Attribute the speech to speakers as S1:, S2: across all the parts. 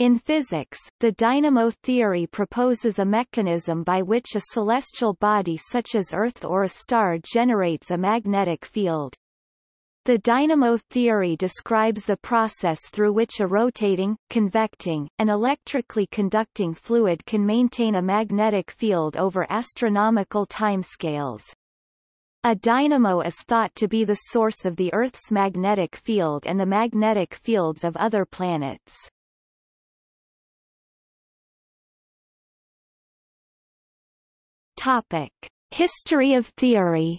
S1: In physics, the dynamo theory proposes a mechanism by which a celestial body such as Earth or a star generates a magnetic field. The dynamo theory describes the process through which a rotating, convecting, and electrically conducting fluid can maintain a magnetic field over astronomical timescales. A dynamo is thought to be the source of the Earth's magnetic field and the magnetic fields of other planets. Topic: History of theory.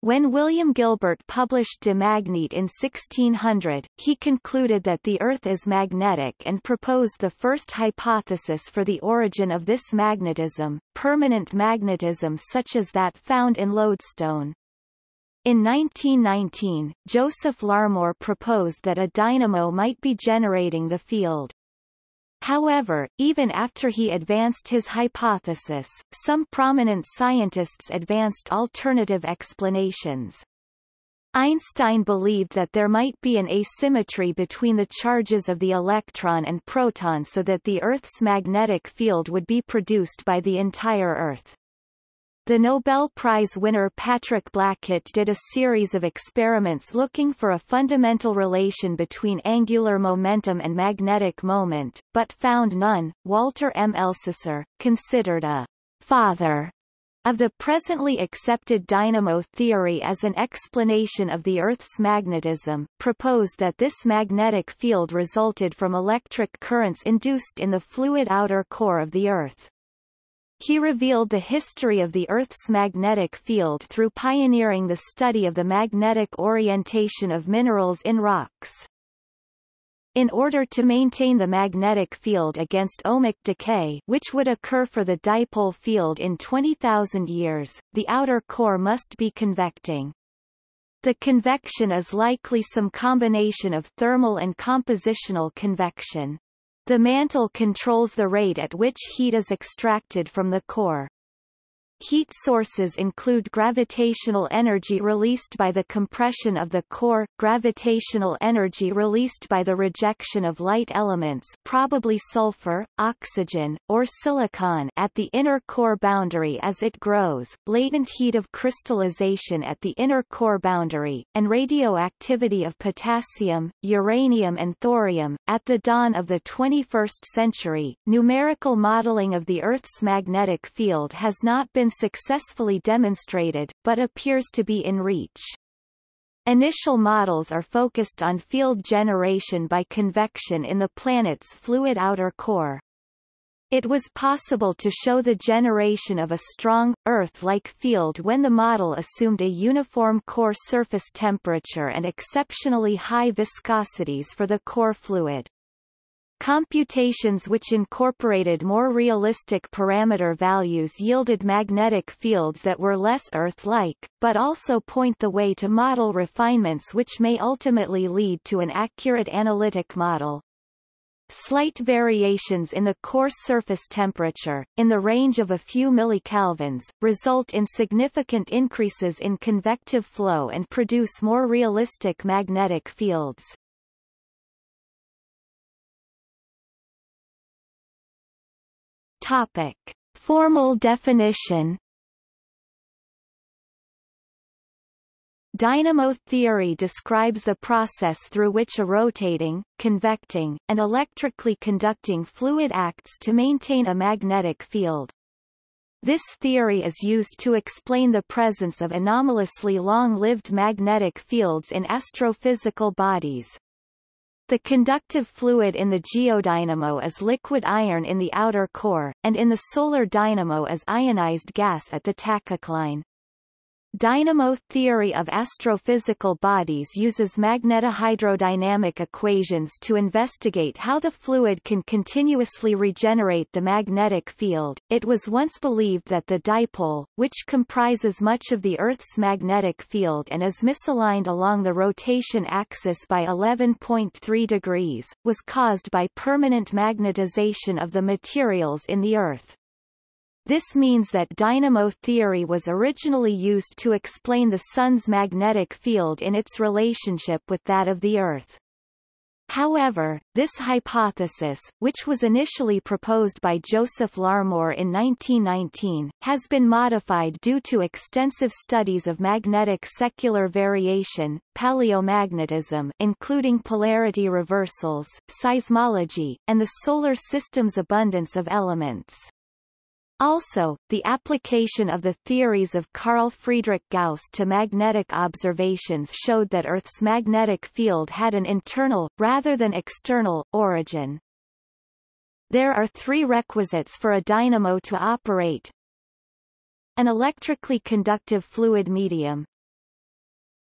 S1: When William Gilbert published De Magnete in 1600, he concluded that the Earth is magnetic and proposed the first hypothesis for the origin of this magnetism, permanent magnetism such as that found in lodestone. In 1919, Joseph Larmor proposed that a dynamo might be generating the field. However, even after he advanced his hypothesis, some prominent scientists advanced alternative explanations. Einstein believed that there might be an asymmetry between the charges of the electron and proton so that the Earth's magnetic field would be produced by the entire Earth. The Nobel Prize winner Patrick Blackett did a series of experiments looking for a fundamental relation between angular momentum and magnetic moment, but found none. Walter M. Elsasser, considered a father of the presently accepted dynamo theory as an explanation of the Earth's magnetism, proposed that this magnetic field resulted from electric currents induced in the fluid outer core of the Earth. He revealed the history of the Earth's magnetic field through pioneering the study of the magnetic orientation of minerals in rocks. In order to maintain the magnetic field against ohmic decay which would occur for the dipole field in 20,000 years, the outer core must be convecting. The convection is likely some combination of thermal and compositional convection. The mantle controls the rate at which heat is extracted from the core. Heat sources include gravitational energy released by the compression of the core, gravitational energy released by the rejection of light elements probably sulfur, oxygen, or silicon at the inner core boundary as it grows, latent heat of crystallization at the inner core boundary, and radioactivity of potassium, uranium and thorium. At the dawn of the 21st century, numerical modeling of the Earth's magnetic field has not been successfully demonstrated, but appears to be in reach. Initial models are focused on field generation by convection in the planet's fluid outer core. It was possible to show the generation of a strong, Earth-like field when the model assumed a uniform core surface temperature and exceptionally high viscosities for the core fluid. Computations which incorporated more realistic parameter values yielded magnetic fields that were less Earth-like, but also point the way to model refinements which may ultimately lead to an accurate analytic model. Slight variations in the core surface temperature, in the range of a few millikelvins, result in significant increases in convective flow and produce more realistic magnetic fields. Topic. Formal definition Dynamo theory describes the process through which a rotating, convecting, and electrically conducting fluid acts to maintain a magnetic field. This theory is used to explain the presence of anomalously long-lived magnetic fields in astrophysical bodies. The conductive fluid in the geodynamo is liquid iron in the outer core, and in the solar dynamo is ionized gas at the tachocline. Dynamo theory of astrophysical bodies uses magnetohydrodynamic equations to investigate how the fluid can continuously regenerate the magnetic field. It was once believed that the dipole, which comprises much of the Earth's magnetic field and is misaligned along the rotation axis by 11.3 degrees, was caused by permanent magnetization of the materials in the Earth. This means that dynamo theory was originally used to explain the Sun's magnetic field in its relationship with that of the Earth. However, this hypothesis, which was initially proposed by Joseph Larmor in 1919, has been modified due to extensive studies of magnetic secular variation, paleomagnetism including polarity reversals, seismology, and the solar system's abundance of elements. Also, the application of the theories of Carl Friedrich Gauss to magnetic observations showed that Earth's magnetic field had an internal, rather than external, origin. There are three requisites for a dynamo to operate. An electrically conductive fluid medium.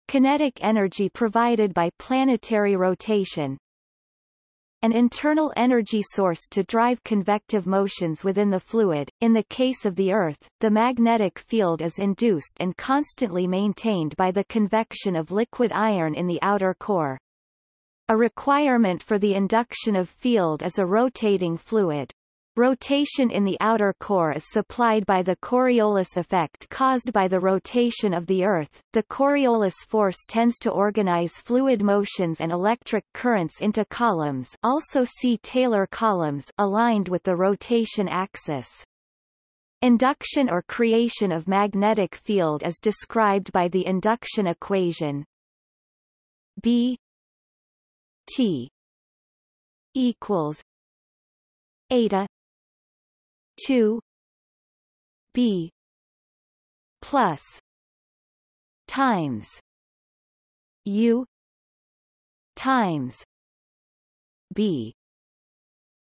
S1: Kinetic energy provided by planetary rotation, an internal energy source to drive convective motions within the fluid. In the case of the Earth, the magnetic field is induced and constantly maintained by the convection of liquid iron in the outer core. A requirement for the induction of field is a rotating fluid. Rotation in the outer core is supplied by the Coriolis effect caused by the rotation of the Earth. The Coriolis force tends to organize fluid motions and electric currents into columns also see Taylor columns aligned with the rotation axis. Induction or creation of magnetic field is described by the induction equation B T equals eta 2 b plus times u times b.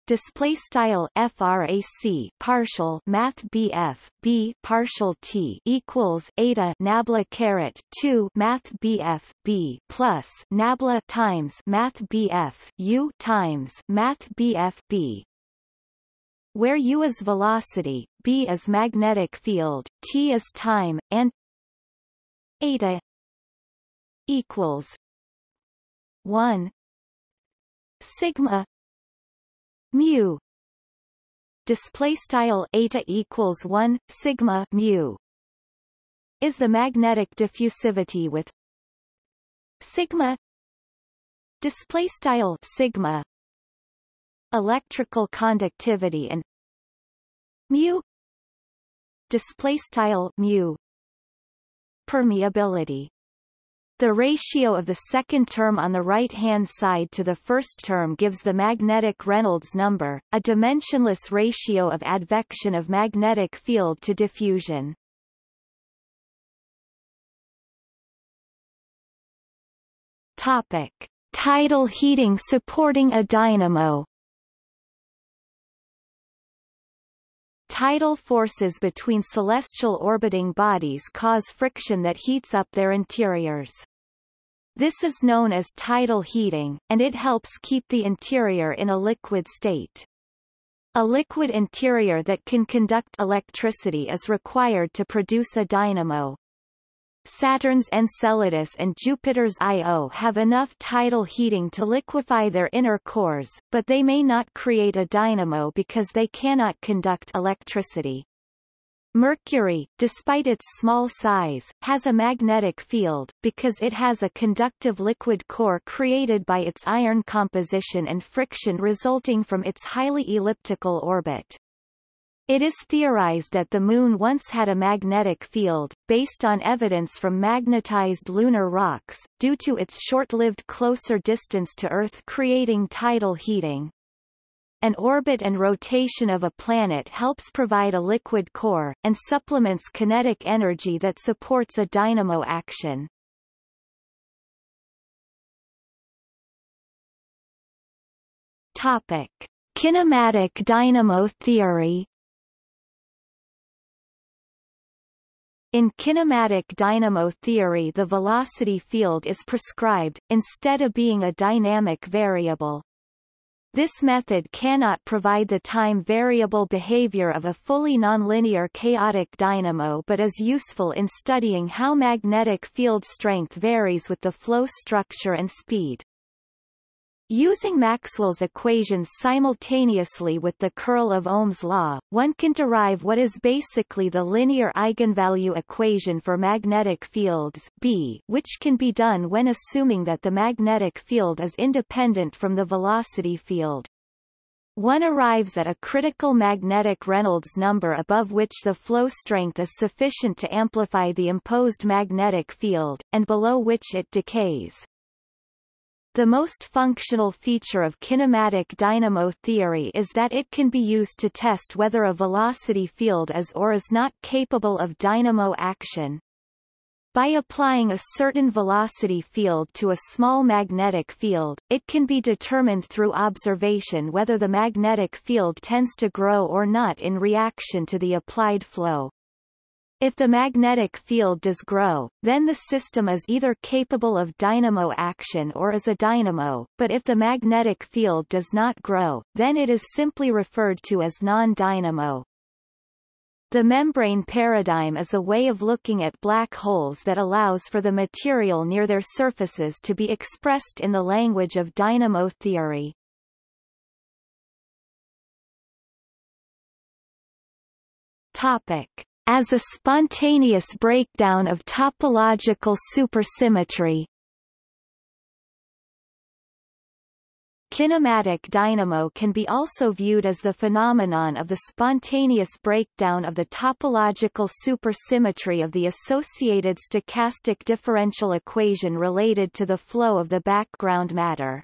S1: Display style frac partial math bf b partial t equals eta nabla caret 2 math bf b plus nabla times math bf u times math bf b where u is velocity, b is magnetic field, t is time, and eta equals 1 sigma mu. Display style eta equals 1 sigma mu is the magnetic diffusivity with sigma. Display style sigma electrical conductivity and mu display style mu permeability the ratio of the second term on the right-hand side to the first term gives the magnetic Reynolds number, a dimensionless ratio of advection of magnetic field to diffusion. Topic: Tidal heating supporting a dynamo. Tidal forces between celestial orbiting bodies cause friction that heats up their interiors. This is known as tidal heating, and it helps keep the interior in a liquid state. A liquid interior that can conduct electricity is required to produce a dynamo. Saturn's Enceladus and Jupiter's Io have enough tidal heating to liquefy their inner cores, but they may not create a dynamo because they cannot conduct electricity. Mercury, despite its small size, has a magnetic field, because it has a conductive liquid core created by its iron composition and friction resulting from its highly elliptical orbit. It is theorized that the Moon once had a magnetic field, based on evidence from magnetized lunar rocks, due to its short-lived closer distance to Earth creating tidal heating. An orbit and rotation of a planet helps provide a liquid core, and supplements kinetic energy that supports a dynamo action. Topic. Kinematic dynamo theory In kinematic dynamo theory the velocity field is prescribed, instead of being a dynamic variable. This method cannot provide the time variable behavior of a fully nonlinear chaotic dynamo but is useful in studying how magnetic field strength varies with the flow structure and speed. Using Maxwell's equations simultaneously with the curl of Ohm's law, one can derive what is basically the linear eigenvalue equation for magnetic fields B, which can be done when assuming that the magnetic field is independent from the velocity field. One arrives at a critical magnetic Reynolds number above which the flow strength is sufficient to amplify the imposed magnetic field, and below which it decays. The most functional feature of kinematic dynamo theory is that it can be used to test whether a velocity field is or is not capable of dynamo action. By applying a certain velocity field to a small magnetic field, it can be determined through observation whether the magnetic field tends to grow or not in reaction to the applied flow. If the magnetic field does grow, then the system is either capable of dynamo action or is a dynamo, but if the magnetic field does not grow, then it is simply referred to as non-dynamo. The membrane paradigm is a way of looking at black holes that allows for the material near their surfaces to be expressed in the language of dynamo theory. Topic as a spontaneous breakdown of topological supersymmetry. Kinematic dynamo can be also viewed as the phenomenon of the spontaneous breakdown of the topological supersymmetry of the associated stochastic differential equation related to the flow of the background matter.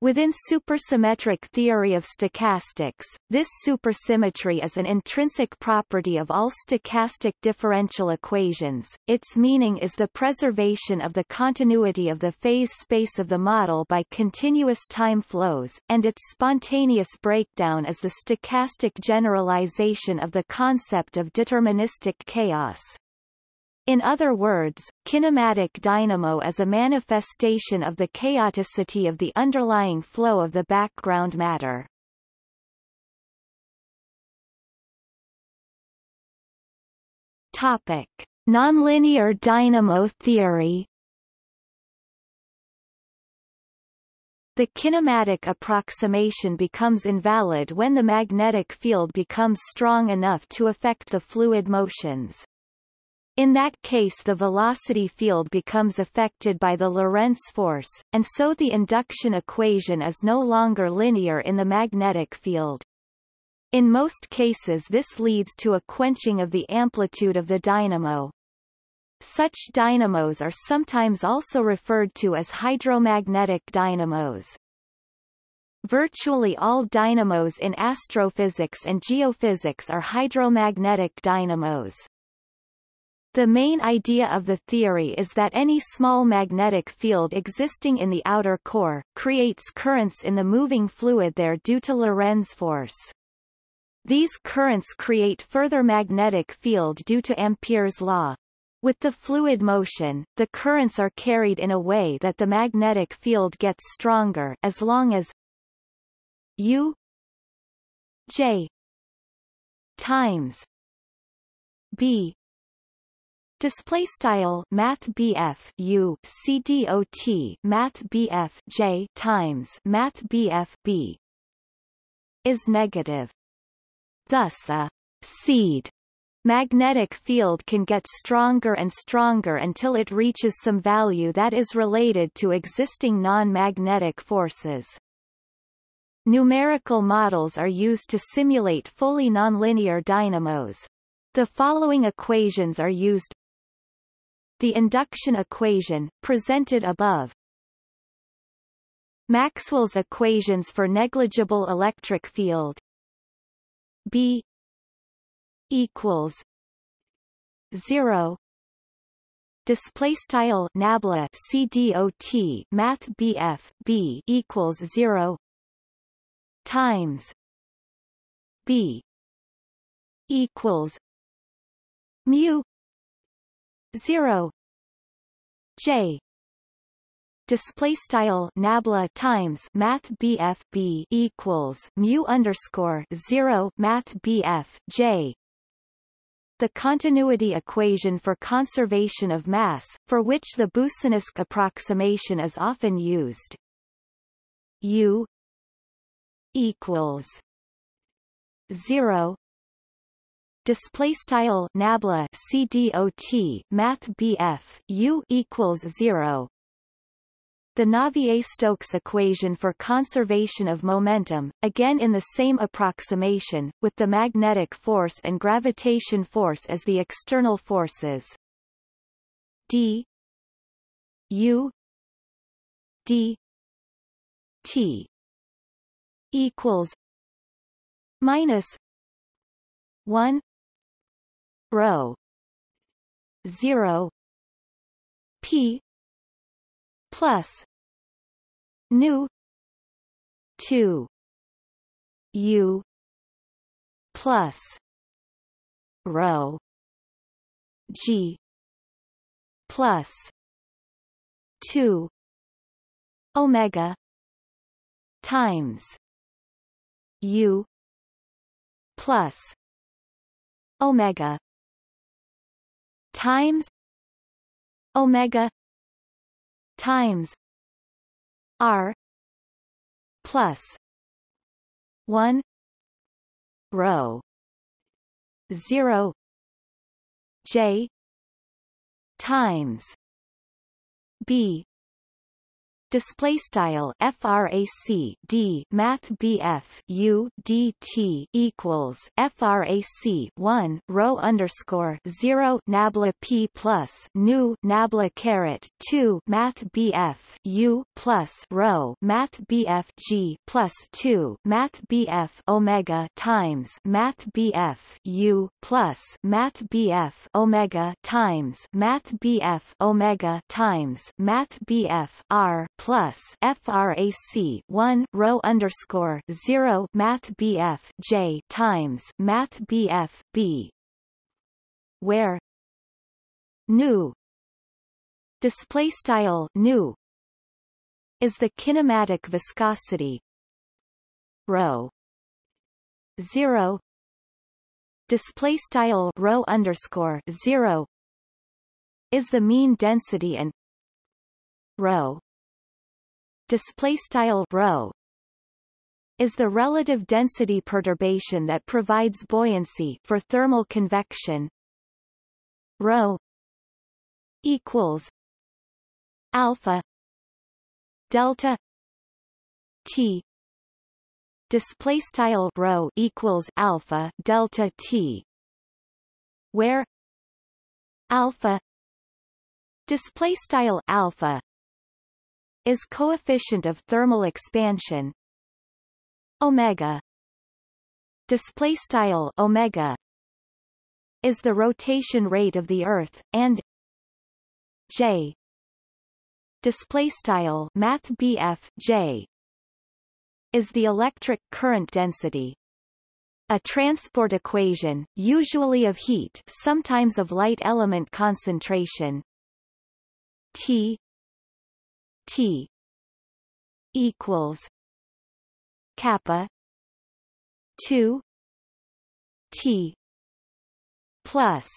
S1: Within supersymmetric theory of stochastics, this supersymmetry is an intrinsic property of all stochastic differential equations. Its meaning is the preservation of the continuity of the phase space of the model by continuous time flows, and its spontaneous breakdown is the stochastic generalization of the concept of deterministic chaos. In other words, kinematic dynamo is a manifestation of the chaoticity of the underlying flow of the background matter. Topic: Nonlinear dynamo theory. The kinematic approximation becomes invalid when the magnetic field becomes strong enough to affect the fluid motions. In that case the velocity field becomes affected by the Lorentz force, and so the induction equation is no longer linear in the magnetic field. In most cases this leads to a quenching of the amplitude of the dynamo. Such dynamos are sometimes also referred to as hydromagnetic dynamos. Virtually all dynamos in astrophysics and geophysics are hydromagnetic dynamos. The main idea of the theory is that any small magnetic field existing in the outer core, creates currents in the moving fluid there due to Lorentz force. These currents create further magnetic field due to Ampere's law. With the fluid motion, the currents are carried in a way that the magnetic field gets stronger as long as U J times B Display style Math BF U C D O T Math BF J times Math BF B is negative. Thus a seed magnetic field can get stronger and stronger until it reaches some value that is related to existing non-magnetic forces. Numerical models are used to simulate fully nonlinear dynamos. The following equations are used the induction equation, presented above. Maxwell's equations for negligible electric field. B equals 0 display style nabla cdot math bf b equals 0 times b equals mu 0 j. Display style nabla times math bf b equals mu underscore 0 math bf j. The continuity equation for conservation of mass, for which the Boussinesq approximation is often used. U equals zero display style nabla cdot math bf u equals 0 the Navier-Stokes equation for conservation of momentum, again in the same approximation, with the magnetic force and gravitation force as the external forces. d u d t equals minus 1 rho 0 p. Plus. Nu. 2 u. Plus. Rho g. Plus. 2 omega. Times. U. Plus. Omega times omega times r plus 1 rho 0 j times b display style frac d math bf u dt equals frac 1 rho underscore 0 nabla p plus nu nabla caret 2 math bf u plus rho math bf g plus 2 math bf omega times math bf u plus math bf omega times math bf omega times math bf r plus frac 1 rho underscore 0 math bf j times math bf b. Where? Nu. Display style nu is the kinematic viscosity. Rho 0 display style rho underscore 0 is the mean density and rho display style rho is the relative density perturbation that provides buoyancy for thermal convection. Rho equals alpha delta t. Display style rho equals alpha delta t where alpha display style alpha is coefficient of thermal expansion. Omega. Display style omega is the rotation rate of the earth and j. Display style math j. is the electric current density. A transport equation, usually of heat sometimes of light element concentration. T T equals kappa 2 T plus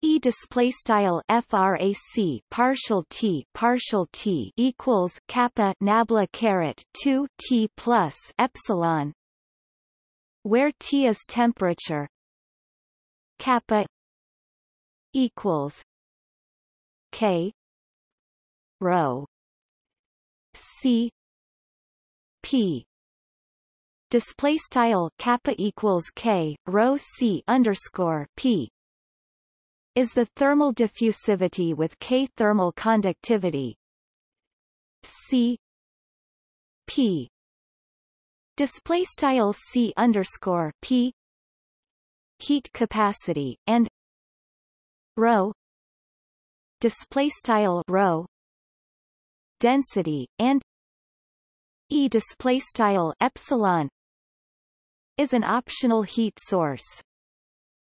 S1: E display style frac partial t partial t equals kappa nabla caret 2 t plus epsilon where t is temperature kappa equals k rho c. P. Display style kappa equals k rho c underscore p. Is the thermal diffusivity with k thermal conductivity. C. P. Display style c underscore p. Heat capacity and rho display style rho density and e display style epsilon is an optional heat source.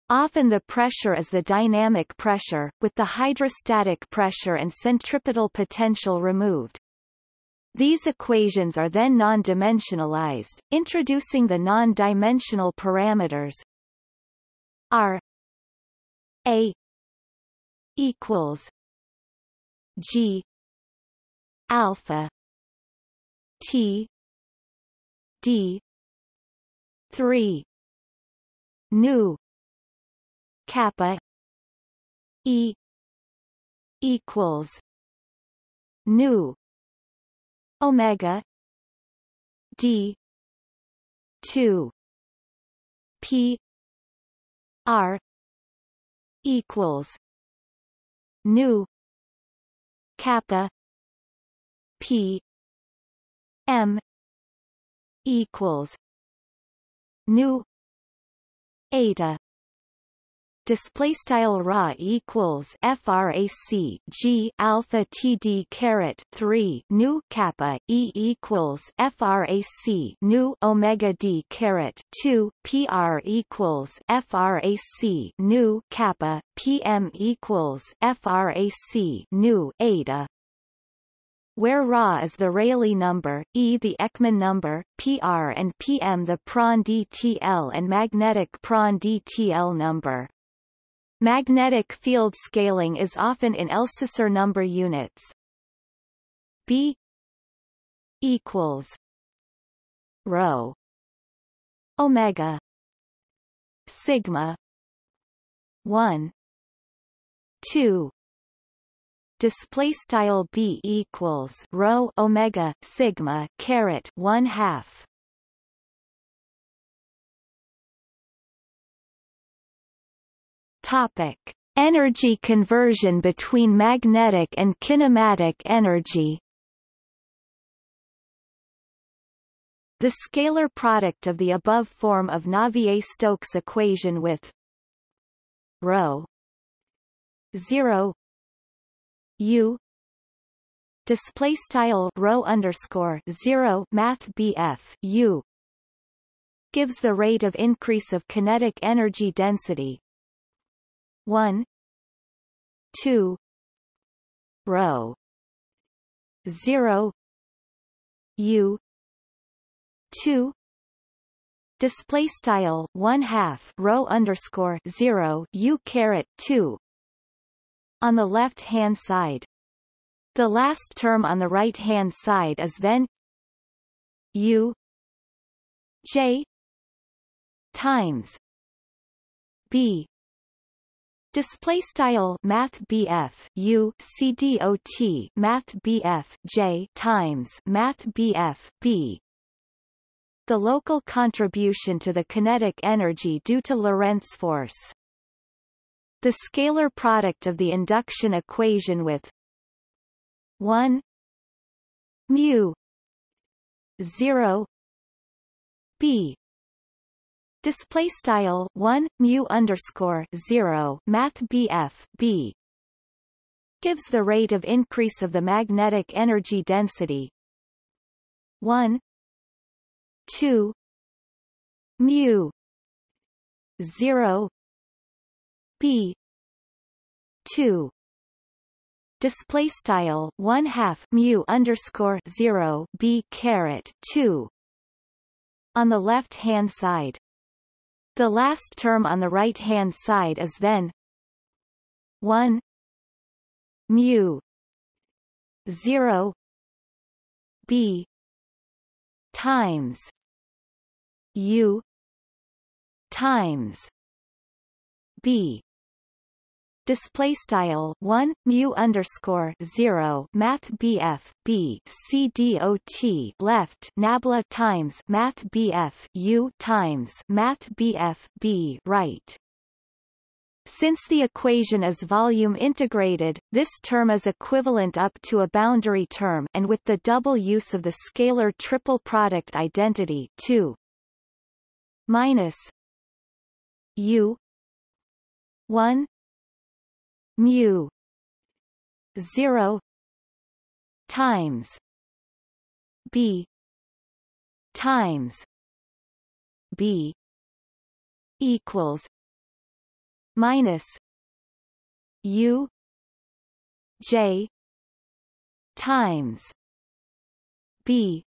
S1: Often the pressure is the dynamic pressure, with the hydrostatic pressure and centripetal potential removed. These equations are then non-dimensionalized, introducing the non-dimensional parameters r a equals g alpha. T. D. Three. Nu. Kappa. E. Equals. Nu. Omega. D. Two. P. R. Equals. Nu. Kappa P M equals nu eta. Display style ra equals frac g alpha td caret 3 nu kappa e equals frac nu omega d caret 2 pr equals frac nu kappa pm equals frac nu eta where Ra is the Rayleigh number, E the Ekman number, PR and PM the Prandtl DTL and magnetic Prandtl DTL number. Magnetic field scaling is often in Elsasser number units. B equals rho omega sigma 1 2 display style b equals rho omega sigma caret 1 half Topic: Energy conversion between magnetic and kinematic energy. The scalar product of the above form of Navier-Stokes equation with rho 0 u. Display style rho underscore 0 math BF u. Gives the rate of increase of kinetic energy density. 1 2 rho 0 u. 2 display style 1 half rho underscore 0 u caret 2 on the left hand side. The last term on the right hand side is then u j times b. Display style Math BF U C D O T Math BF J times Math BF B. The local contribution to the kinetic energy due to Lorentz force. The scalar product of the induction equation with 1 mu 0 b. Display style 1 mu underscore 0 math BF B gives the rate of increase of the magnetic energy density 1 2 mu 0 B. 2 display style 1 half mu underscore 0 B caret 2 on the left hand side. The last term on the right-hand side is then 1 mu 0 b times u times b display style 1 mu underscore 0 math BF B C D O T left nabla times math BF U times math BF B right. Since the equation is volume integrated, this term is equivalent up to a boundary term and with the double use of the scalar triple product identity 2 minus u 1 mu 0 times b times b equals minus u j times b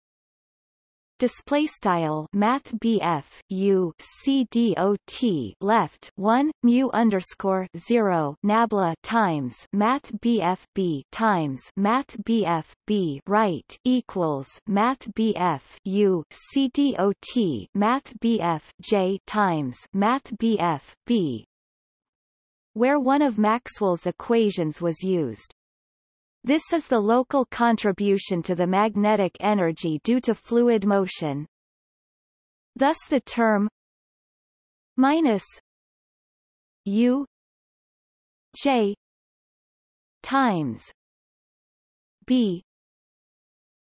S1: display style math BF U C D O T left 1 mu underscore 0 nabla times math BF B times math BF B right equals math BF U C D O T math BF J times math BF B where one of Maxwell's equations was used. This is the local contribution to the magnetic energy due to fluid motion. Thus the term minus U J times B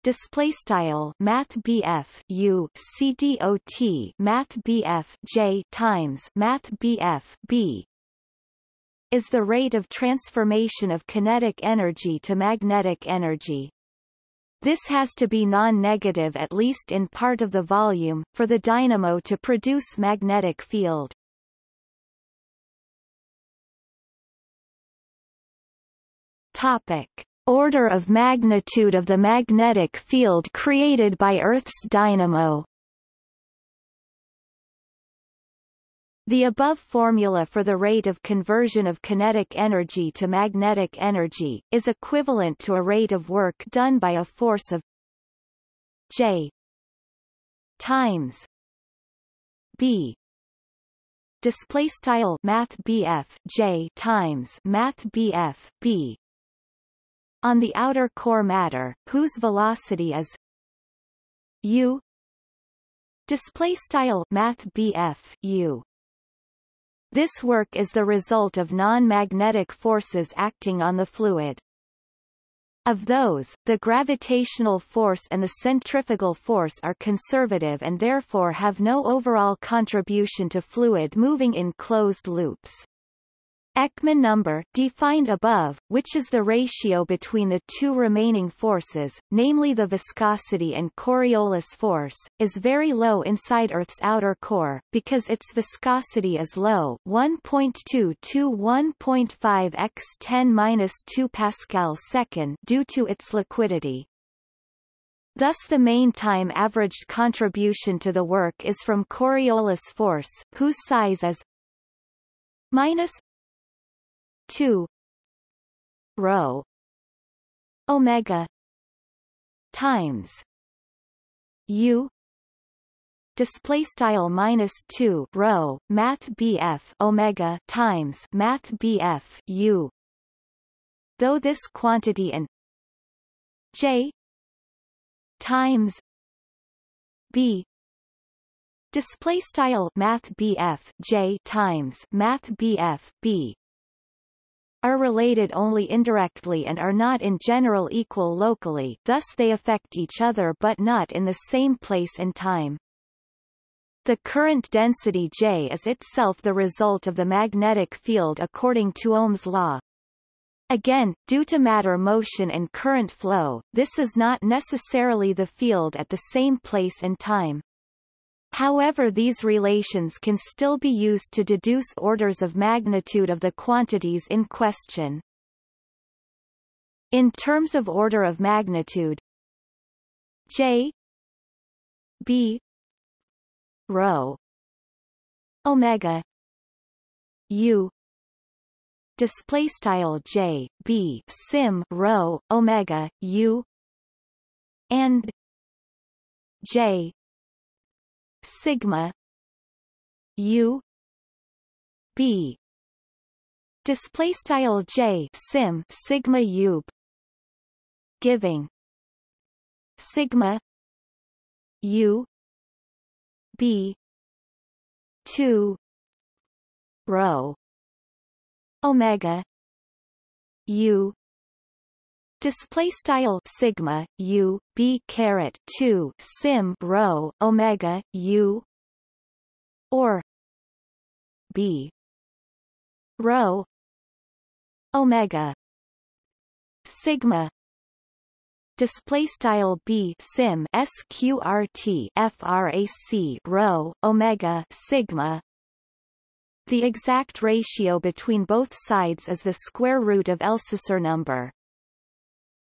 S1: display style math BF U C D O T math BF J times math BF B is the rate of transformation of kinetic energy to magnetic energy. This has to be non-negative at least in part of the volume, for the dynamo to produce magnetic field. Topic. Order of magnitude of the magnetic field created by Earth's dynamo The above formula for the rate of conversion of kinetic energy to magnetic energy, is equivalent to a rate of work done by a force of J times B. Display style math J times math BF B. On the outer core matter whose velocity is U? Display style math BF U this work is the result of non-magnetic forces acting on the fluid. Of those, the gravitational force and the centrifugal force are conservative and therefore have no overall contribution to fluid moving in closed loops. Ekman number defined above, which is the ratio between the two remaining forces, namely the viscosity and Coriolis force, is very low inside Earth's outer core, because its viscosity is low 1.2 to 1.5 x 10-2 pascal second due to its liquidity. Thus the main time averaged contribution to the work is from Coriolis force, whose size is minus 2 rho omega times u display style minus 2 rho math bf omega times math bf u. Though this quantity and j times b display style math bf j times math bf b are related only indirectly and are not in general equal locally thus they affect each other but not in the same place and time. The current density J is itself the result of the magnetic field according to Ohm's law. Again, due to matter motion and current flow, this is not necessarily the field at the same place and time. However these relations can still be used to deduce orders of magnitude of the quantities in question. In terms of order of magnitude J B rho omega U display style J B sim rho omega U and J sigma u b. Display style j sim sigma u giving. Sigma u b. 2 rho. Omega u display style sigma u b caret 2 sim rho omega u or b rho omega sigma. Display style b sim sqrt frac rho omega sigma. The exact ratio between both sides is the square root of Elsasser number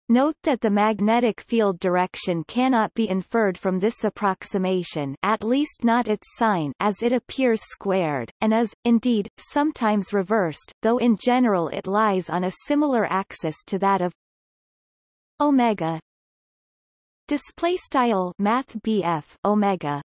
S1: Note that the magnetic field direction cannot be inferred from this approximation at least not its sign as it appears squared, and is, indeed, sometimes reversed, though in general it lies on a similar axis to that of omega. Display style math omega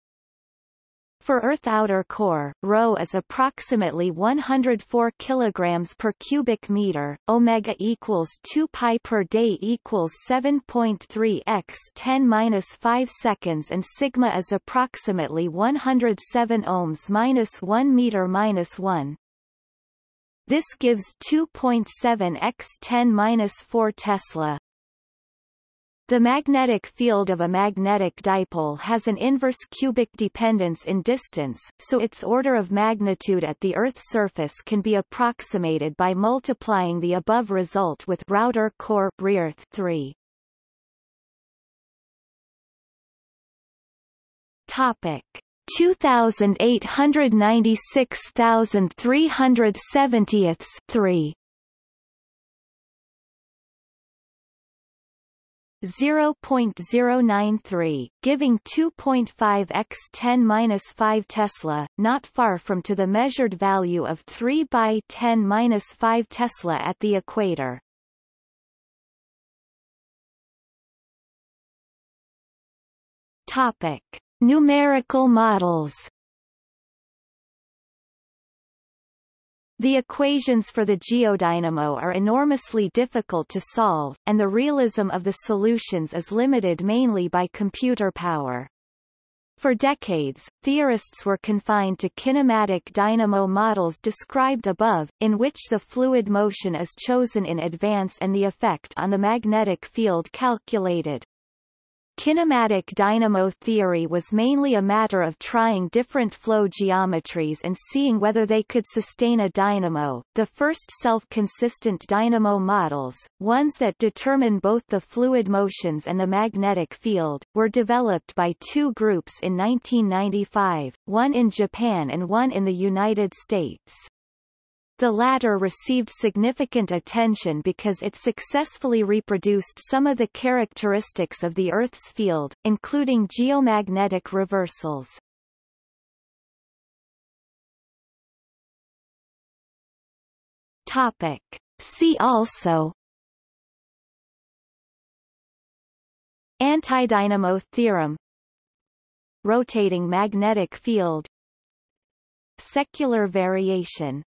S1: for Earth outer core, ρ is approximately 104 kilograms per cubic meter, omega equals 2 pi per day equals 7.3 x 10 minus 5 seconds and sigma is approximately 107 ohms minus 1 meter minus 1. This gives 2.7 x 10 minus 4 Tesla. The magnetic field of a magnetic dipole has an inverse cubic dependence in distance, so its order of magnitude at the Earth's surface can be approximated by multiplying the above result with Rauter core 3. Topic 2896,370 3 0.093, giving 2.5 x 10 5 Tesla, not far from to the measured value of 3 by 10 5 Tesla at the equator. Topic: Numerical models. The equations for the geodynamo are enormously difficult to solve, and the realism of the solutions is limited mainly by computer power. For decades, theorists were confined to kinematic dynamo models described above, in which the fluid motion is chosen in advance and the effect on the magnetic field calculated. Kinematic dynamo theory was mainly a matter of trying different flow geometries and seeing whether they could sustain a dynamo. The first self-consistent dynamo models, ones that determine both the fluid motions and the magnetic field, were developed by two groups in 1995, one in Japan and one in the United States. The latter received significant attention because it successfully reproduced some of the characteristics of the Earth's field, including geomagnetic reversals. Topic. See also Antidynamo theorem Rotating magnetic field Secular variation